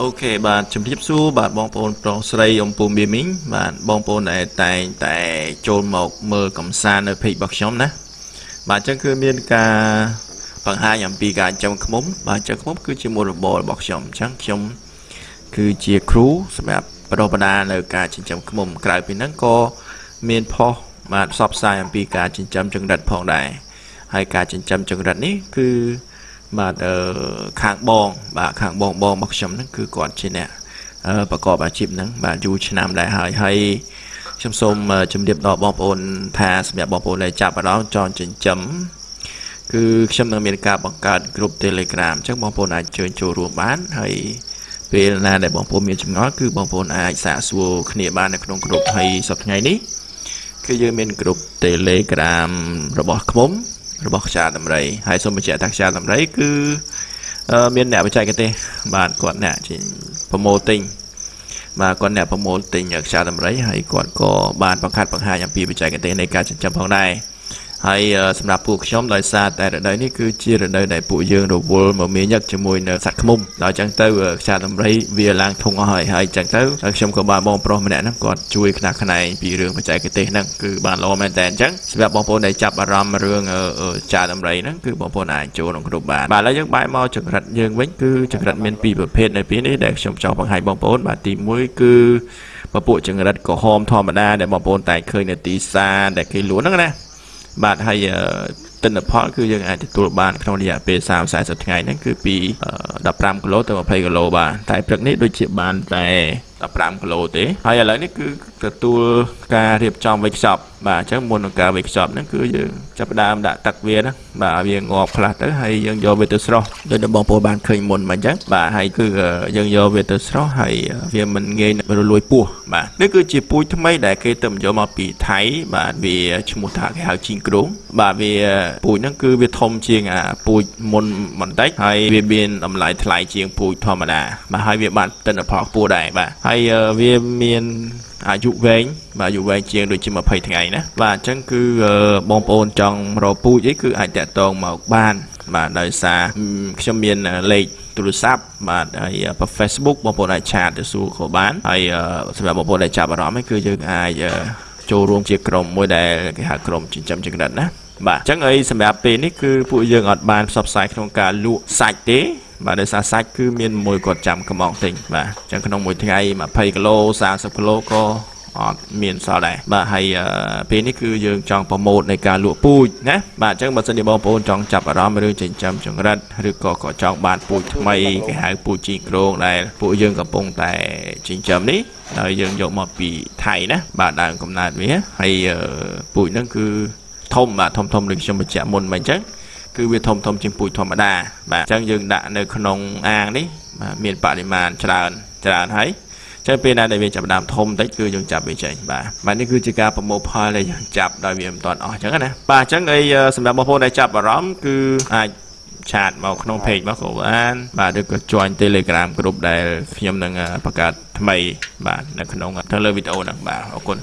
អូខេបាទជំរាបសួរបាទបងប្អូនប្រុសស្រីអំពូមីមីងបាទបងប្អូនដែលតែងតែចូលមកមើលកំសាន្តនៅ page របស់ខ្ញុំណាបាទអញ្ចឹងគឺមានការបង្ហាញអំពីការចិញ្ចឹមឃ្មុំបាទចិញ្ចឹមឃ្មុំគឺជាមុខរបររបស់ខ្ញុំអញ្ចឹងខ្ញុំគឺជាគ្រូសម្រាប់បណ្ដុះបណ្ដាលនៅការចិញ្ចឹមឃ្មុំក្រៅពីហ្នឹងក៏មានផុសបាទផ្សព្វផ្សាយអំពីការចិញ្ចឹមចង្រិតផងដែរហើយការចិញ្ចឹមចង្រិតនេះគឺ បាទអឺខាងបង បាទខាងបងបងរបស់ខ្ញុំហ្នឹងគឺគាត់ជាអ្នកប្រកបអាជីពហ្នឹងបាទយូរឆ្នាំដែរហើយហើយខ្ញុំសូមជម្រាបដល់បងប្អូនថាសម្រាប់បងប្អូនដែលចាប់អារម្មណ៍ចង់ចិញ្ចឹមគឺខ្ញុំនឹងមានការបង្កើតក្រុម Telegram អញ្ចឹងបងប្អូនអាចជើញចូលរួមបានហើយពេលណាដែលបងប្អូនមានចម្ងល់គឺបងប្អូនអាចសាកសួរគ្នាបាននៅក្នុងក្រុមហើយសប្តាហ៍ថ្ងៃនេះគឺយើងមានក្រុម Telegram របស់ខ្មុំ របស់ខ្យាដំរីហើយសូមបញ្ជាក់ថាខ្យាដំរីគឺមានអ្នកបច្ចេកទេសបាទគាត់អ្នកប្រម៉ូទិញបាទគាត់អ្នកប្រម៉ូទិញខ្យាដំរីហើយគាត់ក៏បានបង្ហាត់បង្ហាញអំពីបច្ចេកទេសនៃការចិញ្ចឹមផងដែរ ហើយសម្រាប់ពួកខ្ញុំដោយសារតែរដូវនេះគឺជារដូវដែលពួកយើងរវល់មកមានញឹកជាមួយនៅសត្វឃ្មុំដល់អញ្ចឹងទៅខ្យាដំរីវាឡើងធុងអស់ហើយហើយអញ្ចឹងទៅខ្ញុំក៏បានបងប្រុសម្នាក់ហ្នឹងគាត់ជួយខ្នះខ្នែងពីរឿងបច្ចេកទេសហ្នឹងគឺបានល្អមែនតើអញ្ចឹងសម្រាប់បងប្អូនដែលចាប់អារម្មណ៍រឿងខ្យាដំរីហ្នឹងគឺបងប្អូនអាចចូលក្នុងក្រុមបានបាទឥឡូវយើងបែរមកចង្រិតយើងវិញគឺចង្រិតមានពីរប្រភេទនៅពេលនេះដែលខ្ញុំចង់បង្ហាញបងប្អូនបាទទី1គឺពពួកចង្រិតក្រហមធម្មតាដែលបងប្អូនតែឃើញនៅទីផ្សារដែលគេលក់ហ្នឹងណា បាទហើយទិន្នផលគឺយើងអាចទទួលបានក្នុងរយៈពេល30 40ថ្ងៃហ្នឹងគឺពី15គីឡូទៅ20គីឡូបាទតែព្រឹកនេះដូចជាបានតែ15គីឡូទេហើយឥឡូវនេះគឺទទួលការរៀបចំវេចខ្ចប់បាទអញ្ចឹងមុននឹងការវេចខ្ចប់ហ្នឹងគឺយើងចាប់ផ្ដើមដាក់ទឹកវាណាបាទវាងាប់ខ្លះទៅហើយយើងយកវាទៅស្រោះដូចដែលបងប្អូនបានឃើញមុនមកអញ្ចឹងបាទហើយគឺយើងយកវាទៅស្រោះហើយវាមិនងាយរលួយពោះបាទនេះគឺជាពូជថ្មីដែលគេទៅយកមកពីថៃបាទវាឈ្មោះថាគេហៅជីងគ្រងបាទវាពូជហ្នឹងគឺវាធំជាងអាពូជមុនបន្តិចហើយវាមានតម្លៃថ្លៃជាងពូជធម្មតាបាទហើយវាបានទិន្នផលខ្ពស់ដែរបាទហើយវាមានអាយុវែងបាទអាយុវែងជាងដូចជា20ថ្ងៃណាបាទអញ្ចឹងគឺបងប្អូនចង់រកពូជអីគឺអាចតាក់ទងមកបាន បាទដោយសារខ្ញុំមានលេខទូរស័ព្ទបាទហើយបើ Facebook បងប្អូនអាចឆាតទៅសួរក៏បានហើយសម្រាប់បងប្អូនដែលចាប់អារម្មណ៍គឺយើងអាចចូលរួមជាក្រុមមួយដែលគេហៅក្រុមចិញ្ចឹមចង្រិតណា បាទអញ្ចឹងអីសម្រាប់ពេលនេះគឺពួកយើងអត់បានផ្សព្វផ្សាយក្នុងការលក់សាច់ទេបាទដោយសារសាច់គឺមានមួយគាត់ចាំកំងទិញបាទអញ្ចឹងក្នុងមួយថ្ងៃ20គីឡូ30គីឡូក៏អត់មានសល់ដែរបាទហើយពេលនេះគឺយើងចង់ប្រម៉ូទនៃការលក់ពូជណាបាទអញ្ចឹងបើសិនជាបងប្អូនចង់ចាប់អារម្មណ៍រឿងចិញ្ចឹមចង្រិតឬក៏ក៏ចង់បានពូជថ្មីគេហៅពូជជីក្រងដែលពួកយើងកំពុងតែចិញ្ចឹមនេះហើយយើងយកមកពីថៃណាបាទដើមកំណើតវាហើយពូជហ្នឹងគឺ ធំបាទធំធំដូចខ្ញុំបញ្ជាក់មុនមកអញ្ចឹងគឺវាធំធំជាងពូជធម្មតាបាទអញ្ចឹងយើងដាក់នៅក្នុងអាងនេះបាទមានបរិមាណច្រើនច្រើនហើយចឹងពេលណាដែលវាចាប់ដើមធំតិចគឺយើងចាប់វាចេញបាទបាទនេះគឺជាការប្រមូលផលដែលយើងចាប់ដោយវាមិនទាន់អស់ចឹងណាបាទអញ្ចឹងអីសម្រាប់បងប្អូនដែលចាប់អារម្មណ៍គឺអាចឆាតមកក្នុង page របស់គ្រូបានបាទឬក៏ join Telegram group ដែលខ្ញុំនឹងបង្កើតថ្មីបាទនៅក្នុងទៅលើវីដេអូហ្នឹងបាទអរគុណ